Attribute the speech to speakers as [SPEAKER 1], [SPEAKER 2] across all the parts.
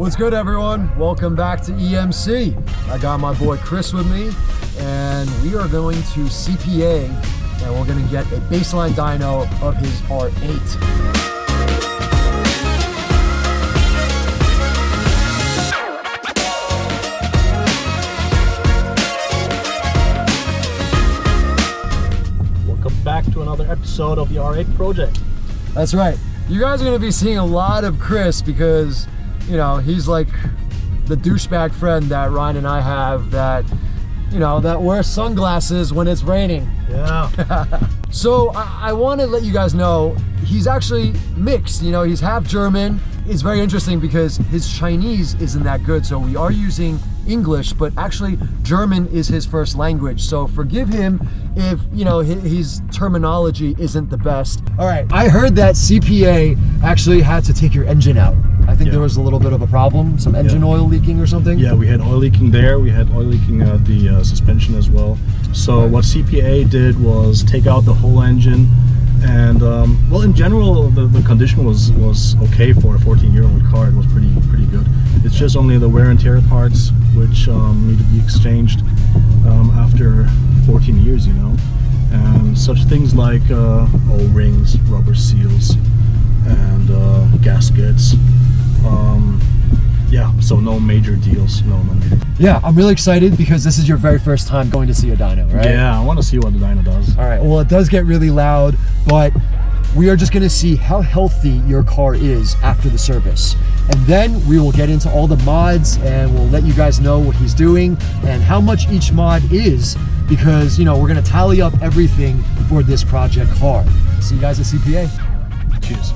[SPEAKER 1] What's good, everyone? Welcome back to EMC. I got my boy Chris with me, and we are going to CPA, and we're going to get a baseline dyno of his R8.
[SPEAKER 2] Welcome back to another episode of the R8 project.
[SPEAKER 1] That's right. You guys are going to be seeing a lot of Chris because, you know, he's like the douchebag friend that Ryan and I have that, you know, that wears sunglasses when it's raining.
[SPEAKER 2] Yeah.
[SPEAKER 1] So I, I want to let you guys know he's actually mixed. You know, he's half German. It's very interesting because his Chinese isn't that good. So we are using English, but actually German is his first language. So forgive him if, you know, his, his terminology isn't the best. All right. I heard that CPA actually had to take your engine out. I think
[SPEAKER 2] Yeah.
[SPEAKER 1] there was a little bit of a problem, some engine
[SPEAKER 2] Yeah.
[SPEAKER 1] oil leaking or something.
[SPEAKER 2] yeah, we had oil leaking there. We had oil leaking at the uh, suspension as well. So what CPA did was take out the whole engine, and um, well, in general, the, the condition was was okay for a 14-year-old car. It was pretty pretty good. It's just only the wear and tear parts which um, need to be exchanged um, after 14 years, you know, and such things like uh, O-rings, rubber seals, and uh, gaskets. So no major deals. No, no major.
[SPEAKER 1] Yeah, I'm really excited because this is your very first time going to see a dyno, right?
[SPEAKER 2] Yeah, I want to see what the dyno does.
[SPEAKER 1] All right. Well, it does get really loud, but we are just going to see how healthy your car is after the service. And then we will get into all the mods and we'll let you guys know what he's doing and how much each mod is because, you know, we're going to tally up everything for this project car. See you guys at CPA.
[SPEAKER 2] Cheers.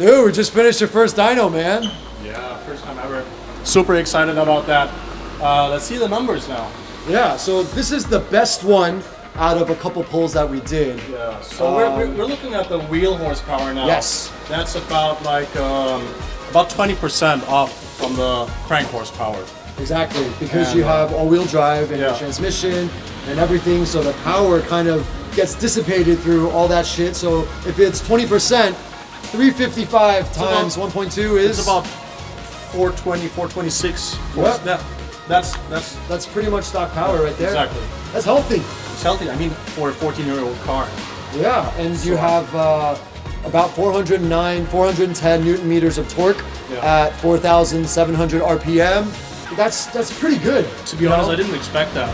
[SPEAKER 1] Dude, we just finished your first dyno, man.
[SPEAKER 2] Yeah, first time ever. Super excited about that. Uh, let's see the numbers now.
[SPEAKER 1] Yeah, so this is the best one out of a couple pulls that we did.
[SPEAKER 2] Yeah, so we're, we're, we're looking at the wheel horsepower now.
[SPEAKER 1] Yes.
[SPEAKER 2] That's about like um, about 20% off from the crank horsepower.
[SPEAKER 1] Exactly, because
[SPEAKER 2] And,
[SPEAKER 1] you
[SPEAKER 2] uh,
[SPEAKER 1] have all-wheel drive and
[SPEAKER 2] yeah.
[SPEAKER 1] transmission and everything, so the power kind of gets dissipated through all that shit. So if it's 20%, 355 times 1.2 is
[SPEAKER 2] It's about 420, 426.
[SPEAKER 1] Yep.
[SPEAKER 2] That, that's that's
[SPEAKER 1] that's pretty much stock power right there.
[SPEAKER 2] exactly.
[SPEAKER 1] That's healthy.
[SPEAKER 2] It's healthy. I mean, for a 14-year-old car.
[SPEAKER 1] Yeah, and you have uh, about 409, 410 newton meters of torque
[SPEAKER 2] Yeah.
[SPEAKER 1] at 4,700 RPM. That's that's pretty good.
[SPEAKER 2] To be honest,
[SPEAKER 1] know?
[SPEAKER 2] I didn't expect that.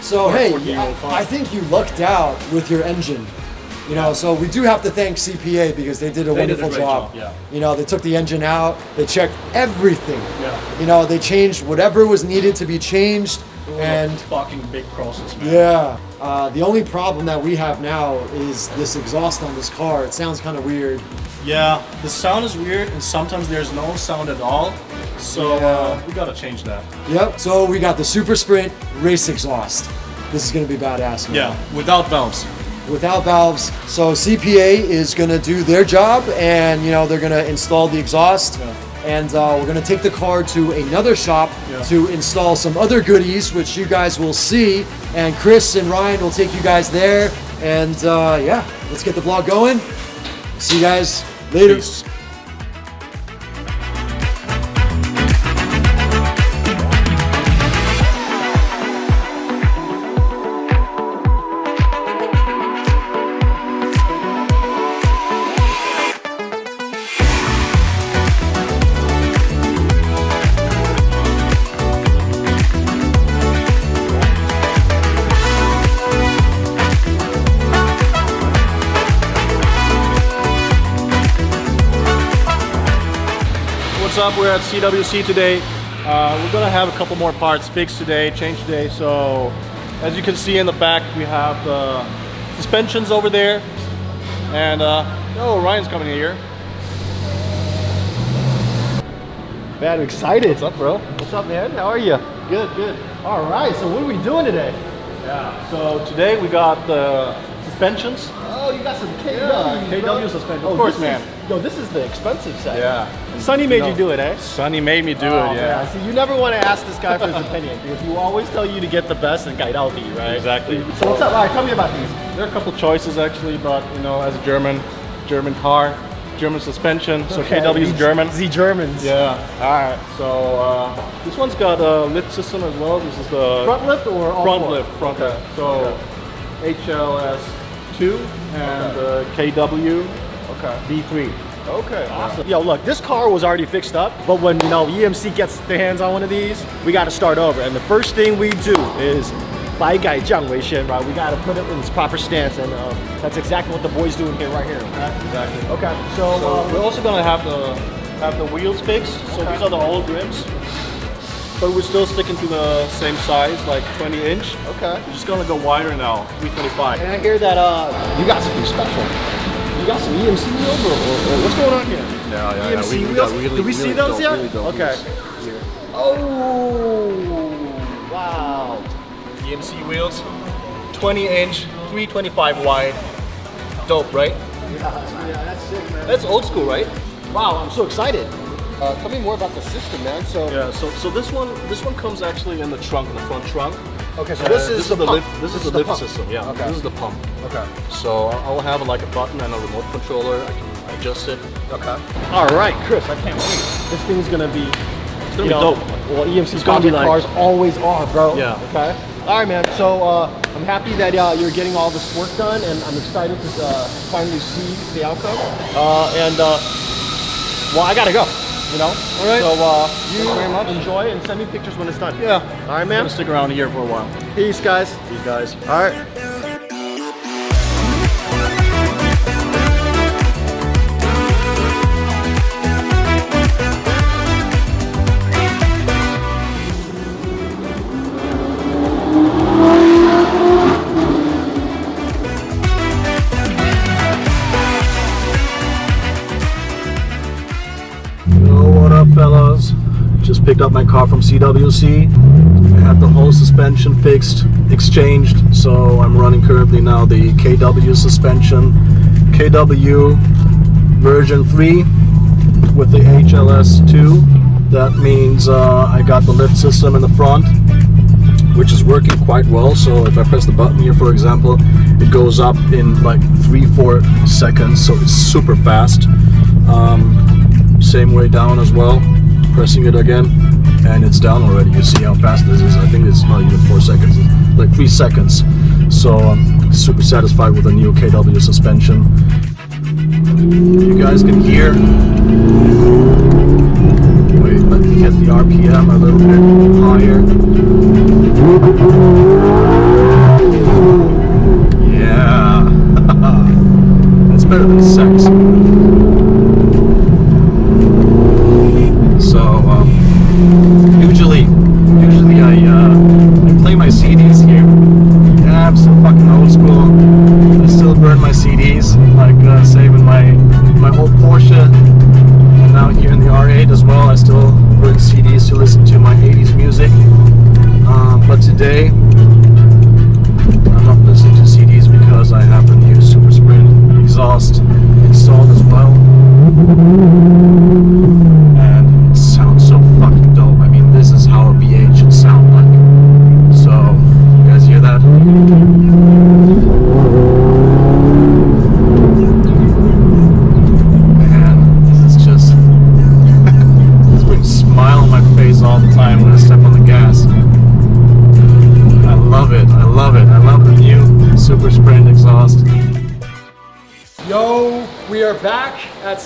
[SPEAKER 1] So hey, I, I think you lucked out with your engine. You know, so we do have to thank CPA because they did a
[SPEAKER 2] They did a
[SPEAKER 1] wonderful job.
[SPEAKER 2] job, yeah.
[SPEAKER 1] You know, they took the engine out, they checked everything.
[SPEAKER 2] Yeah.
[SPEAKER 1] You know, they changed whatever was needed to be changed,
[SPEAKER 2] It was a
[SPEAKER 1] and
[SPEAKER 2] fucking big process, man.
[SPEAKER 1] yeah. Uh, the only problem that we have now is this exhaust on this car. It sounds kind of weird.
[SPEAKER 2] Yeah, the sound is weird, and sometimes there's no sound at all. So uh, we gotta change that.
[SPEAKER 1] Yep. So we got the Super Sprint race exhaust. This is gonna be badass. Man.
[SPEAKER 2] Yeah, without valves.
[SPEAKER 1] Without valves. So CPA is going to do their job, and you know they're going to install the exhaust.
[SPEAKER 2] Yeah.
[SPEAKER 1] And uh, we're going to take the car to another shop
[SPEAKER 2] Yeah.
[SPEAKER 1] to install some other goodies, which you guys will see. And Chris and Ryan will take you guys there. And uh, yeah, let's get the vlog going. See you guys later.
[SPEAKER 2] Peace. Up? We're at CWC today. Uh, we're gonna have a couple more parts fixed today, changed today. So, as you can see in the back, we have the suspensions over there, and uh, oh, Ryan's coming here.
[SPEAKER 3] Man, I'm excited.
[SPEAKER 2] What's up, bro?
[SPEAKER 3] What's up, man? How are you? Good, good. All right, so what are we doing today?
[SPEAKER 2] Yeah. So today we got the suspensions.
[SPEAKER 3] Oh, you got some KW.
[SPEAKER 2] Yeah,
[SPEAKER 3] bro.
[SPEAKER 2] KW suspension.
[SPEAKER 3] Oh,
[SPEAKER 2] Of course, man.
[SPEAKER 3] Is, yo, this is the expensive set.
[SPEAKER 2] Yeah.
[SPEAKER 3] Sonny made
[SPEAKER 2] No.
[SPEAKER 3] you do it, eh?
[SPEAKER 2] Sonny made me do
[SPEAKER 3] Oh,
[SPEAKER 2] it. Yeah.
[SPEAKER 3] man. See, you never want to ask this guy for his opinion because he will always tell you to get the best and guide out right?
[SPEAKER 2] Exactly.
[SPEAKER 3] So what's up? All right, tell me about these.
[SPEAKER 2] There are a couple choices actually, but you know, as a German, German car, German suspension. So
[SPEAKER 3] Okay,
[SPEAKER 2] KW is German.
[SPEAKER 3] The Germans.
[SPEAKER 2] Yeah. All right. So uh, this one's got a lift system as well. This is the
[SPEAKER 3] Front lift or all
[SPEAKER 2] front
[SPEAKER 3] four?
[SPEAKER 2] lift. Front
[SPEAKER 3] Okay.
[SPEAKER 2] lift. So HLS two and uh, okay. KW
[SPEAKER 3] okay.
[SPEAKER 2] B3.
[SPEAKER 3] Okay, awesome. Yo, look, this car was already fixed up, but when, you know, EMC gets their hands on one of these, we got to start over. And the first thing we do is Bai Gai Jiang Wei Shen, right? We got to put it in its proper stance, and uh, that's exactly what the boy's doing here, right here. Okay?
[SPEAKER 2] Exactly.
[SPEAKER 3] Okay. So,
[SPEAKER 2] so
[SPEAKER 3] uh,
[SPEAKER 2] we're also gonna have the have the wheels fixed. So okay. these are the old rims but we're still sticking to the same size, like 20 inch.
[SPEAKER 3] okay.
[SPEAKER 2] We're just gonna go wider now, 325.
[SPEAKER 3] And I hear that uh, you got something special. You got some EMC wheels, or, or, or what's going on here?
[SPEAKER 2] Yeah, yeah, yeah.
[SPEAKER 3] EMC
[SPEAKER 2] We- we
[SPEAKER 3] wheels.
[SPEAKER 2] got really-
[SPEAKER 3] Did we see those
[SPEAKER 2] dope-
[SPEAKER 3] yet?
[SPEAKER 2] really dope
[SPEAKER 3] okay.
[SPEAKER 2] wheels
[SPEAKER 3] Oh, wow.
[SPEAKER 2] EMC wheels, 20 inch, 325 wide. Dope, right?
[SPEAKER 3] Yeah, Yeah, that's sick, man.
[SPEAKER 2] That's old school, right?
[SPEAKER 3] Wow, I'm so excited. Uh, tell me more about the system, man. So,
[SPEAKER 2] Yeah. So so this one this one comes actually in the trunk, in the front trunk.
[SPEAKER 3] okay, so
[SPEAKER 2] Uh,
[SPEAKER 3] this is the,
[SPEAKER 2] the
[SPEAKER 3] pump.
[SPEAKER 2] lift. This, is the lift system. Yeah.
[SPEAKER 3] Okay.
[SPEAKER 2] This is the pump.
[SPEAKER 3] Okay.
[SPEAKER 2] So I'll have like a button and a remote controller. I can adjust it.
[SPEAKER 3] Okay. All right, Chris, I can't wait. This thing's gonna be. It's
[SPEAKER 2] gonna be dope.
[SPEAKER 3] Well, EMC
[SPEAKER 2] It's gonna be like-
[SPEAKER 3] cars always are, bro.
[SPEAKER 2] Yeah.
[SPEAKER 3] Okay. All right, man. So uh, I'm happy that uh, you're getting all this work done, and I'm excited to uh, finally see the outcome. Uh, and uh, well, I gotta go. You know.
[SPEAKER 2] All right.
[SPEAKER 3] So uh, you
[SPEAKER 2] very much.
[SPEAKER 3] enjoy and send me pictures when it's done.
[SPEAKER 2] Yeah.
[SPEAKER 3] All right,
[SPEAKER 2] I'm
[SPEAKER 3] man.
[SPEAKER 2] gonna stick around here for a while.
[SPEAKER 3] Peace, guys.
[SPEAKER 2] Peace, guys.
[SPEAKER 3] All right.
[SPEAKER 2] Car from CWC. I had the whole suspension fixed, exchanged, so I'm running currently now the KW suspension. KW version 3 with the HLS 2. That means uh, I got the lift system in the front, which is working quite well. So if I press the button here, for example, it goes up in like three, four seconds. So it's super fast. Um, same way down as well. Pressing it again, and it's down already. You see how fast this is. I think it's not even four seconds, it's like three seconds. So I'm super satisfied with the new KW suspension. You guys can hear. Wait, let me get the RPM a little bit higher. Yeah, that's better than sex.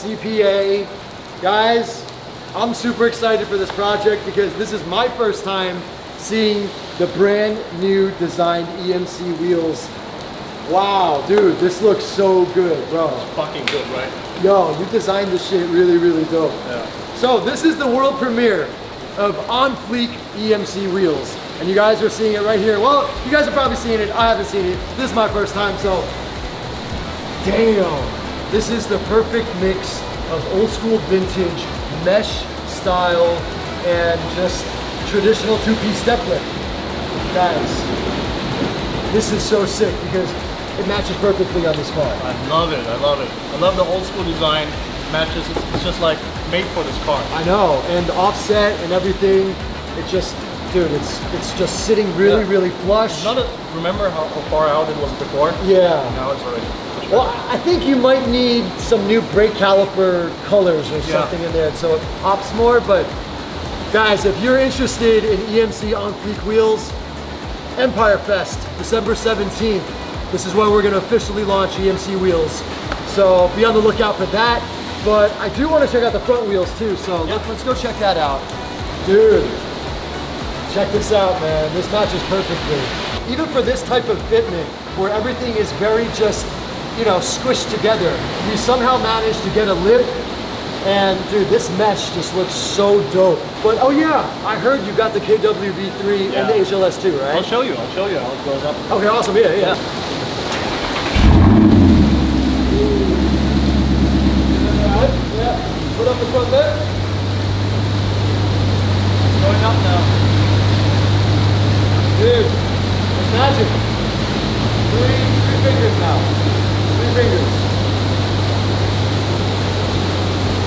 [SPEAKER 1] CPA. Guys, I'm super excited for this project because this is my first time seeing the brand new designed EMC wheels. Wow, dude, this looks so good, bro.
[SPEAKER 2] It's Fucking good, right?
[SPEAKER 1] Yo, you designed this shit really, really dope.
[SPEAKER 2] Yeah.
[SPEAKER 1] So this is the world premiere of On Fleek EMC wheels. And you guys are seeing it right here. Well, you guys are probably seeing it. I haven't seen it. This is my first time, so damn. This is the perfect mix of old school vintage mesh style and just traditional two-piece step lift. Guys, this is so sick because it matches perfectly on this car.
[SPEAKER 2] I love it. I love it. I love the old school design. Matches. It's, it's just like made for this car.
[SPEAKER 1] I know, and the offset and everything, it just, dude, it's it's just sitting really,
[SPEAKER 2] Yeah.
[SPEAKER 1] really flush.
[SPEAKER 2] Not a, remember how, how far out it was before?
[SPEAKER 1] yeah.
[SPEAKER 2] Now it's already.
[SPEAKER 1] Well. I think you might need some new brake caliper colors or
[SPEAKER 2] Yeah.
[SPEAKER 1] something in there so it pops more. But guys, if you're interested in EMC on fleek wheels, Empire Fest, December 17th. This is when we're going to officially launch EMC wheels. So be on the lookout for that. But I do want to check out the front wheels too. So let, let's go check that out. Dude, check this out, man. This matches perfectly. Even for this type of fitment, where everything is very just, you know, squished together, we somehow managed to get a lip. And dude, this mesh just looks so dope. But oh yeah, I heard you got the KWV3 and the HLS2, right?
[SPEAKER 2] I'll show you. I'll show you how it goes up.
[SPEAKER 1] Okay, awesome. Yeah, yeah. Alright, Yeah. Put up the front there.
[SPEAKER 2] Going up now.
[SPEAKER 1] Dude, it's magic. Three, three fingers now. Three fingers.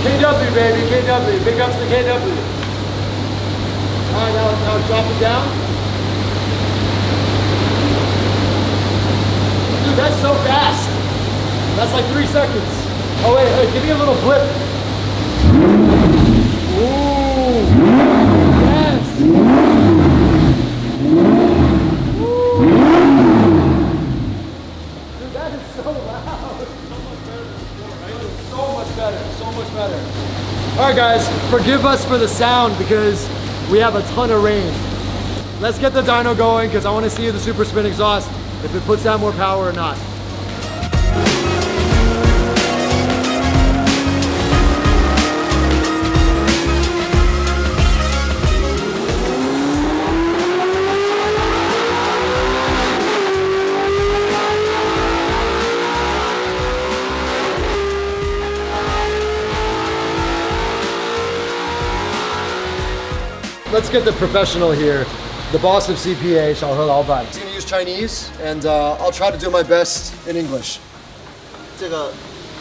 [SPEAKER 1] KW, baby, KW. Big ups to KW. All right, now, now drop it down. Dude, that's so fast. That's like three seconds. Oh, wait, wait, give me a little blip. Ooh. Yes. Dude, that is so loud. So much better. So much better. All right, guys, forgive us for the sound because we have a ton of rain. Let's get the dyno going because I want to see the Super Sprint exhaust if it puts out more power or not. Let's get the professional here. The boss of CPA, 小何老板. He's gonna use Chinese, and uh, I'll try to do my best in English.
[SPEAKER 4] 这个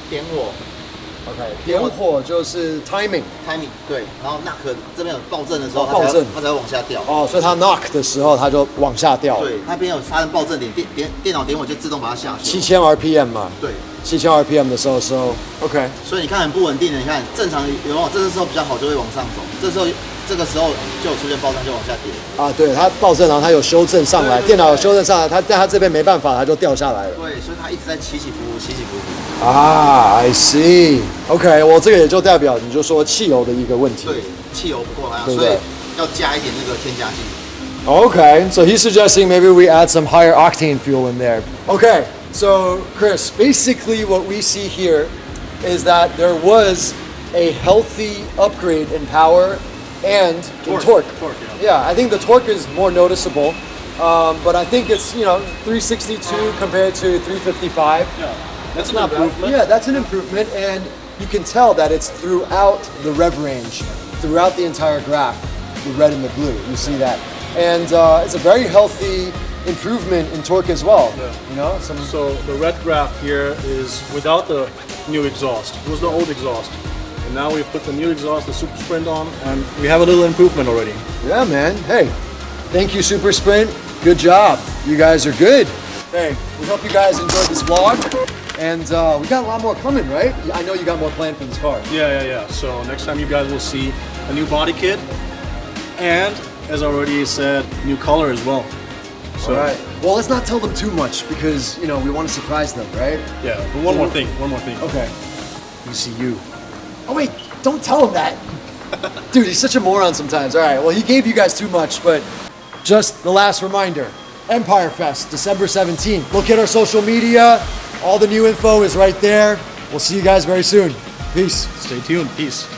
[SPEAKER 4] 点火
[SPEAKER 1] Okay. 点火就是 timing.
[SPEAKER 4] timing 对，然后 knock 这边有爆震的时候，
[SPEAKER 1] 哦
[SPEAKER 4] 它才
[SPEAKER 1] 爆震
[SPEAKER 4] 它才会往下掉。
[SPEAKER 1] 哦，所以它 knock 的时候，它就往下掉。
[SPEAKER 4] 对，那边有发生爆震点，电电电脑点火就自动把它下去。
[SPEAKER 1] 七千 RPM 嘛。
[SPEAKER 4] 对，
[SPEAKER 1] 七千 RPM 的时候，so OK。
[SPEAKER 4] 所以你看很不稳定的，你看正常有没有？这个时候比较好，就会往上走。这时候 这个时候就有出现爆震，就往下跌。
[SPEAKER 1] 啊，对，它暴震，然后它有修正上来，
[SPEAKER 4] 对对对
[SPEAKER 1] 电脑有修正上来，它但它这边没办法，它就掉下来了。
[SPEAKER 4] 对，所以它一直在起起伏伏，起起伏伏。
[SPEAKER 1] 啊，I see。OK，我这个也就代表你就说汽油的一个问题。
[SPEAKER 4] 对，汽油不够它，
[SPEAKER 1] 对不对
[SPEAKER 4] 所以要加一点那个添加剂。
[SPEAKER 1] Okay, so he's suggesting maybe we add some higher octane fuel in there. Okay, so Chris, basically what we see here is that there was a healthy upgrade in power and
[SPEAKER 2] Torque,
[SPEAKER 1] torque.
[SPEAKER 2] torque,
[SPEAKER 1] yeah. I think the torque is more noticeable, um, but I think it's you know 362 compared to 355.
[SPEAKER 2] Yeah. That's an
[SPEAKER 1] Not
[SPEAKER 2] improvement.
[SPEAKER 1] Yeah, that's an improvement, and you can tell that it's throughout the rev range, throughout the entire graph, the red and the blue. You see that, and uh, it's a very healthy improvement in torque as well.
[SPEAKER 2] Yeah.
[SPEAKER 1] You know, some
[SPEAKER 2] So the red graph here is without the new exhaust. It was the old exhaust. And now we've put the new exhaust, the Super Sprint on, and we have a little improvement already.
[SPEAKER 1] yeah, man. Hey, thank you, Super Sprint. Good job. You guys are good. Hey, we hope you guys enjoyed this vlog, and uh, we got a lot more coming, right? I know you got more planned for this car.
[SPEAKER 2] Yeah, yeah, yeah. So next time you guys will see a new body kit and, as I already said, new color as well. So,
[SPEAKER 1] All right. Well, let's not tell them too much because you know we want to surprise them, right?
[SPEAKER 2] yeah, but one more thing, one more thing.
[SPEAKER 1] Okay.
[SPEAKER 2] ECU.
[SPEAKER 1] Oh wait, don't tell him that. Dude, he's such a moron sometimes. All right, well he gave you guys too much, but just the last reminder. Empire Fest, December 17th. Look at our social media. All the new info is right there. We'll see you guys very soon. Peace.
[SPEAKER 2] Stay tuned. Peace.